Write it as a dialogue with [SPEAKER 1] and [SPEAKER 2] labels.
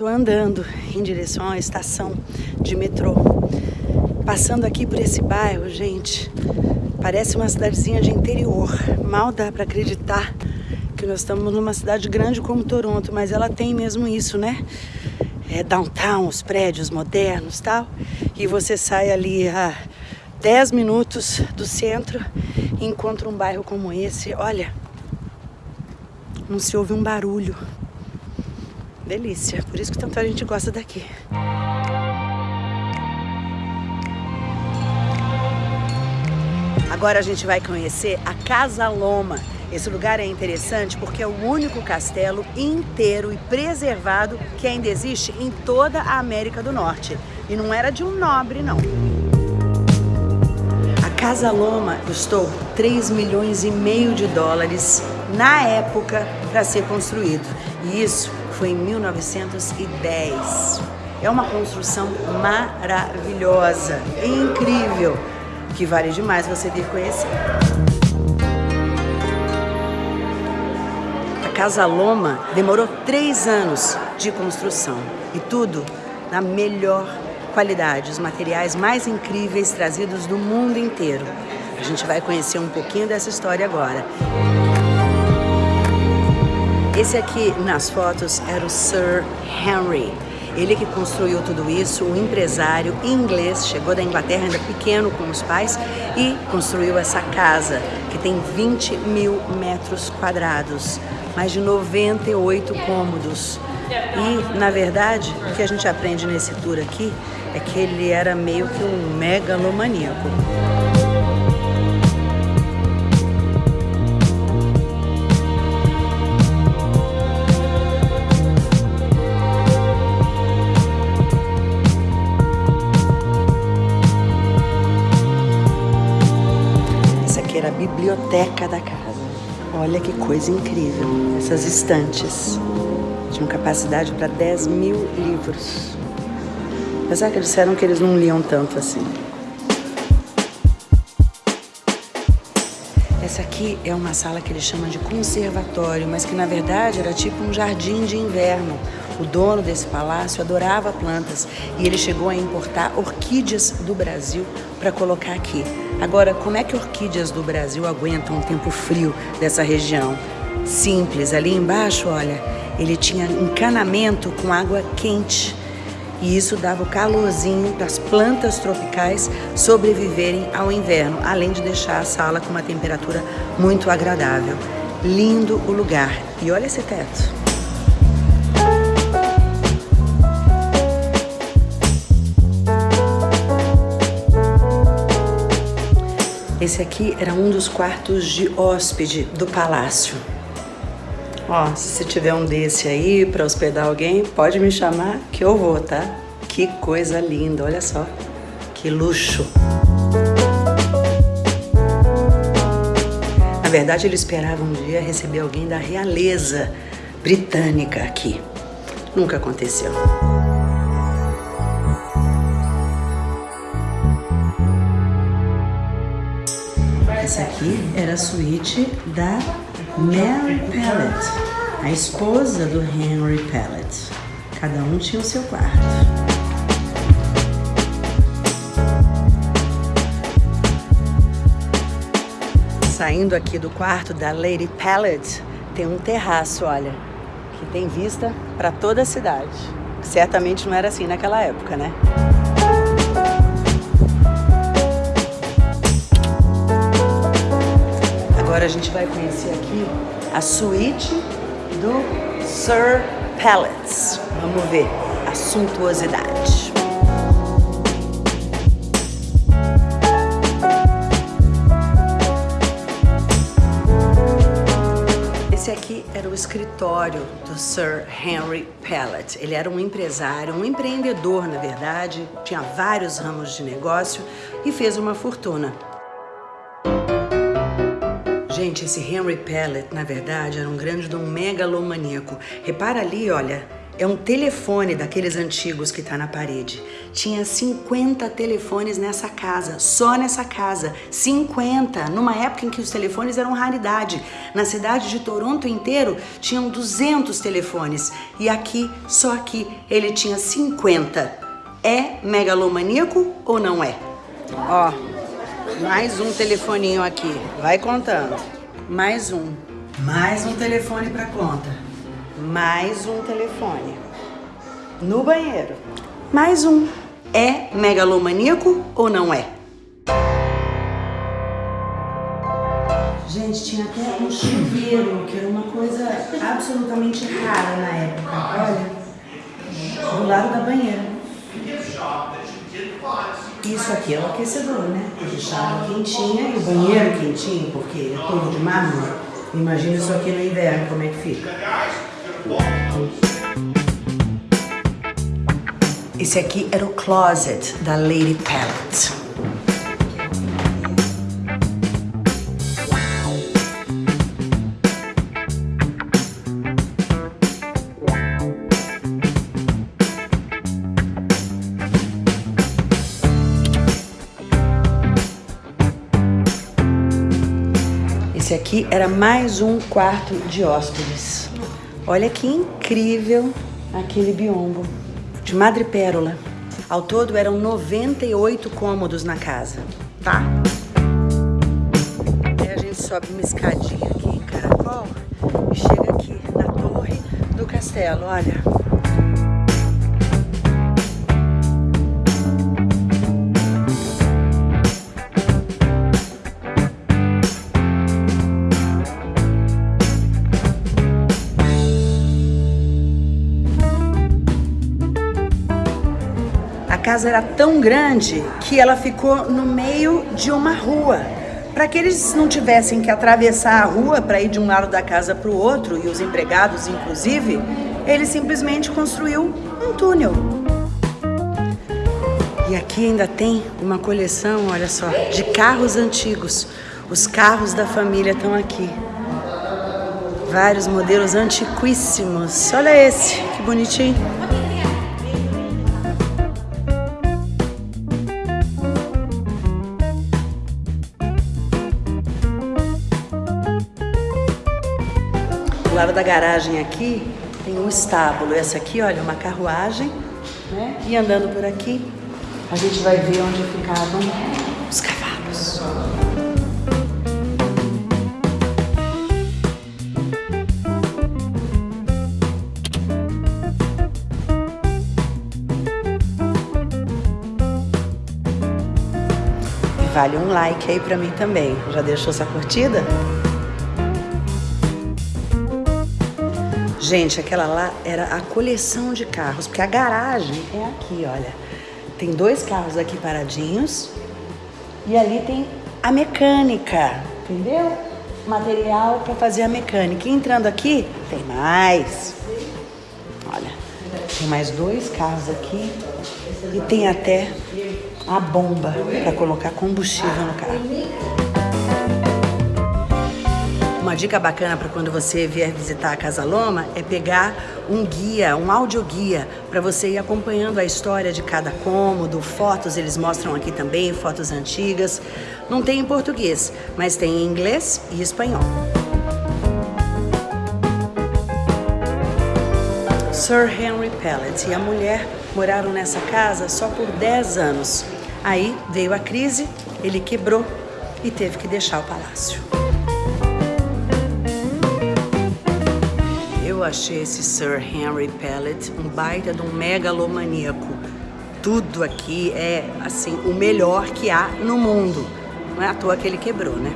[SPEAKER 1] Tô andando em direção à estação de metrô. Passando aqui por esse bairro, gente, parece uma cidadezinha de interior. Mal dá para acreditar que nós estamos numa cidade grande como Toronto, mas ela tem mesmo isso, né? É downtown, os prédios modernos tal. E você sai ali a 10 minutos do centro e encontra um bairro como esse. Olha, não se ouve um barulho. Delícia, por isso que tanta gente gosta daqui. Agora a gente vai conhecer a Casa Loma. Esse lugar é interessante porque é o único castelo inteiro e preservado que ainda existe em toda a América do Norte. E não era de um nobre, não. A Casa Loma custou 3 milhões e meio de dólares na época para ser construído. E isso foi em 1910. É uma construção maravilhosa, incrível, que vale demais você vir conhecer. A Casa Loma demorou três anos de construção e tudo na melhor qualidade, os materiais mais incríveis trazidos do mundo inteiro. A gente vai conhecer um pouquinho dessa história agora. Esse aqui nas fotos era o Sir Henry. Ele que construiu tudo isso, um empresário inglês, chegou da Inglaterra ainda pequeno com os pais e construiu essa casa que tem 20 mil metros quadrados, mais de 98 cômodos. E, na verdade, o que a gente aprende nesse tour aqui é que ele era meio que um megalomaníaco. Biblioteca da casa. Olha que coisa incrível, essas estantes. Tinham capacidade para 10 mil livros. Apesar que eles disseram que eles não liam tanto assim. Essa aqui é uma sala que ele chama de conservatório, mas que na verdade era tipo um jardim de inverno. O dono desse palácio adorava plantas e ele chegou a importar orquídeas do Brasil para colocar aqui. Agora, como é que orquídeas do Brasil aguentam um tempo frio dessa região? Simples, ali embaixo, olha, ele tinha encanamento com água quente. E isso dava o calorzinho para as plantas tropicais sobreviverem ao inverno, além de deixar a sala com uma temperatura muito agradável. Lindo o lugar. E olha esse teto. Esse aqui era um dos quartos de hóspede do palácio. Ó, se você tiver um desse aí para hospedar alguém, pode me chamar que eu vou, tá? Que coisa linda, olha só. Que luxo. Na verdade, ele esperava um dia receber alguém da realeza britânica aqui. Nunca aconteceu. Essa aqui era a suíte da Mary Pellet, a esposa do Henry Pellet. Cada um tinha o seu quarto. Saindo aqui do quarto da Lady Pellet, tem um terraço, olha, que tem vista para toda a cidade. Certamente não era assim naquela época, né? Gente vai conhecer aqui a suíte do Sir Pellets. Vamos ver a suntuosidade. Esse aqui era o escritório do Sir Henry Pellet. Ele era um empresário, um empreendedor, na verdade, tinha vários ramos de negócio e fez uma fortuna. Gente, esse Henry Pellet, na verdade, era um grande um megalomaníaco. Repara ali, olha, é um telefone daqueles antigos que tá na parede. Tinha 50 telefones nessa casa, só nessa casa. 50, numa época em que os telefones eram raridade. Na cidade de Toronto inteiro tinham 200 telefones e aqui, só aqui, ele tinha 50. É megalomaníaco ou não é? Ó, mais um telefoninho aqui. Vai contando. Mais um. Mais um telefone para conta. Mais um telefone. No banheiro. Mais um. É megalomaníaco ou não é? Gente, tinha até um chuveiro, que era uma coisa absolutamente rara na época. Olha, do lado da banheira. Isso aqui é o aquecedor, né? Deixava quentinha e o banheiro quentinho, porque é todo de mármore. Imagina isso aqui no inverno, como é que fica. Esse aqui era o closet da Lady Palette. Esse aqui era mais um quarto de hóspedes. Olha que incrível aquele biombo de madrepérola. Ao todo eram 98 cômodos na casa, tá? Aí a gente sobe uma escadinha aqui em Caracol e chega aqui na torre do castelo, olha. Casa era tão grande que ela ficou no meio de uma rua. Para que eles não tivessem que atravessar a rua para ir de um lado da casa para o outro, e os empregados inclusive, ele simplesmente construiu um túnel. E aqui ainda tem uma coleção, olha só, de carros antigos. Os carros da família estão aqui. Vários modelos antiquíssimos. Olha esse, que bonitinho. Lado da garagem aqui tem um estábulo. Essa aqui, olha, uma carruagem, né? E andando por aqui, a gente vai ver onde ficavam os cavalos. vale um like aí pra mim também. Já deixou sua curtida? Gente, aquela lá era a coleção de carros, porque a garagem é aqui, olha. Tem dois carros aqui paradinhos e ali tem a mecânica, entendeu? Material para fazer a mecânica. E entrando aqui, tem mais. Olha, tem mais dois carros aqui e tem até a bomba para colocar combustível no carro. Uma dica bacana para quando você vier visitar a Casa Loma é pegar um guia, um audioguia, para você ir acompanhando a história de cada cômodo, fotos eles mostram aqui também, fotos antigas. Não tem em português, mas tem em inglês e espanhol. Sir Henry Pellet e a mulher moraram nessa casa só por 10 anos. Aí veio a crise, ele quebrou e teve que deixar o palácio. Eu achei esse Sir Henry Pellet um baita de um megalomaníaco. Tudo aqui é, assim, o melhor que há no mundo. Não é à toa que ele quebrou, né?